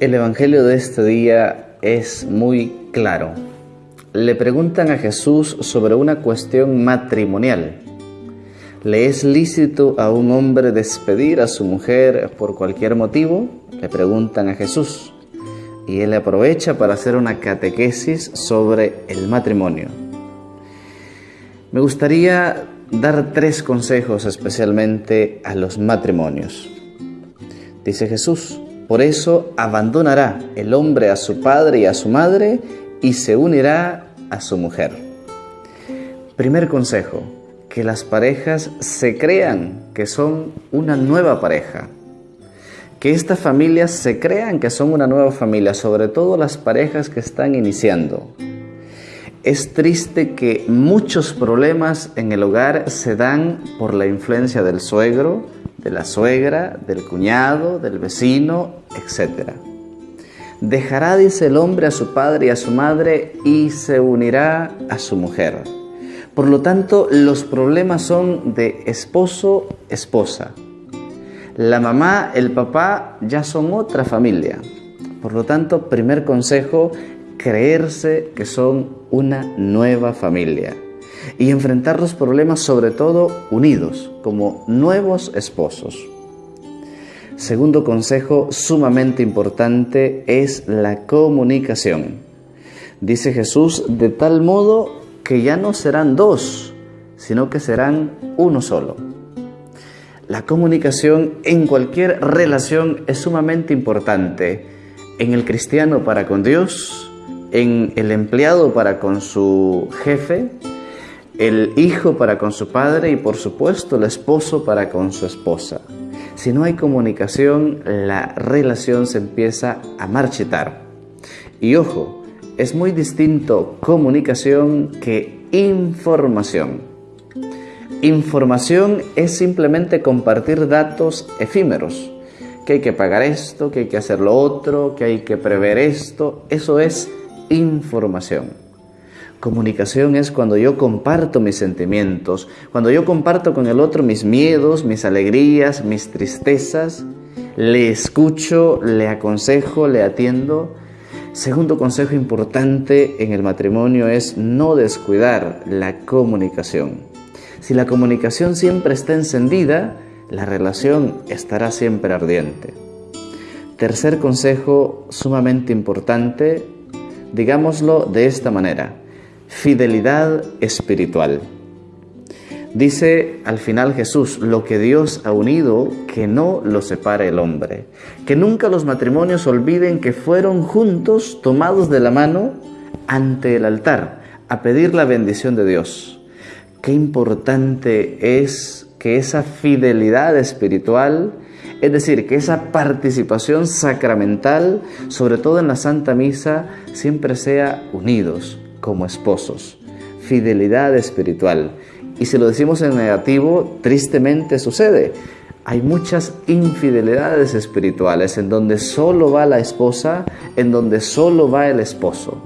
El Evangelio de este día es muy claro. Le preguntan a Jesús sobre una cuestión matrimonial. ¿Le es lícito a un hombre despedir a su mujer por cualquier motivo? Le preguntan a Jesús. Y él aprovecha para hacer una catequesis sobre el matrimonio. Me gustaría dar tres consejos especialmente a los matrimonios. Dice Jesús, por eso abandonará el hombre a su padre y a su madre y se unirá a su mujer. Primer consejo, que las parejas se crean que son una nueva pareja. Que estas familias se crean que son una nueva familia, sobre todo las parejas que están iniciando. Es triste que muchos problemas en el hogar se dan por la influencia del suegro, de la suegra, del cuñado, del vecino, etc. Dejará, dice el hombre, a su padre y a su madre y se unirá a su mujer. Por lo tanto, los problemas son de esposo, esposa. La mamá, el papá ya son otra familia. Por lo tanto, primer consejo, creerse que son una nueva familia y enfrentar los problemas sobre todo unidos, como nuevos esposos. Segundo consejo sumamente importante es la comunicación. Dice Jesús, de tal modo que ya no serán dos, sino que serán uno solo. La comunicación en cualquier relación es sumamente importante. En el cristiano para con Dios, en el empleado para con su jefe, el hijo para con su padre y por supuesto el esposo para con su esposa. Si no hay comunicación, la relación se empieza a marchitar. Y ojo, es muy distinto comunicación que información. Información es simplemente compartir datos efímeros, que hay que pagar esto, que hay que hacer lo otro, que hay que prever esto, eso es información. Comunicación es cuando yo comparto mis sentimientos, cuando yo comparto con el otro mis miedos, mis alegrías, mis tristezas, le escucho, le aconsejo, le atiendo. Segundo consejo importante en el matrimonio es no descuidar la comunicación. Si la comunicación siempre está encendida, la relación estará siempre ardiente. Tercer consejo sumamente importante, digámoslo de esta manera fidelidad espiritual. Dice al final Jesús, lo que Dios ha unido, que no lo separe el hombre. Que nunca los matrimonios olviden que fueron juntos tomados de la mano ante el altar a pedir la bendición de Dios. Qué importante es que esa fidelidad espiritual, es decir, que esa participación sacramental, sobre todo en la Santa Misa, siempre sea unidos, como esposos. Fidelidad espiritual. Y si lo decimos en negativo, tristemente sucede. Hay muchas infidelidades espirituales en donde solo va la esposa, en donde solo va el esposo.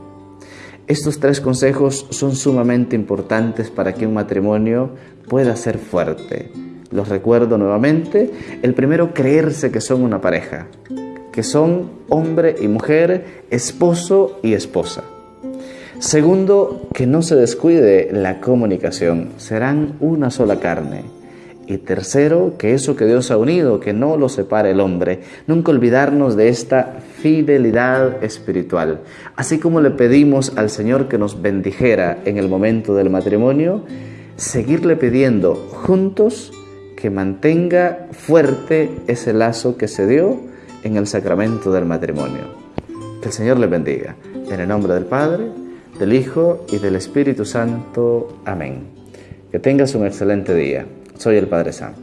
Estos tres consejos son sumamente importantes para que un matrimonio pueda ser fuerte. Los recuerdo nuevamente. El primero, creerse que son una pareja, que son hombre y mujer, esposo y esposa. Segundo, que no se descuide la comunicación, serán una sola carne. Y tercero, que eso que Dios ha unido, que no lo separe el hombre. Nunca olvidarnos de esta fidelidad espiritual. Así como le pedimos al Señor que nos bendijera en el momento del matrimonio, seguirle pidiendo juntos que mantenga fuerte ese lazo que se dio en el sacramento del matrimonio. Que el Señor le bendiga. En el nombre del Padre, del Hijo y del Espíritu Santo. Amén. Que tengas un excelente día. Soy el Padre Sam.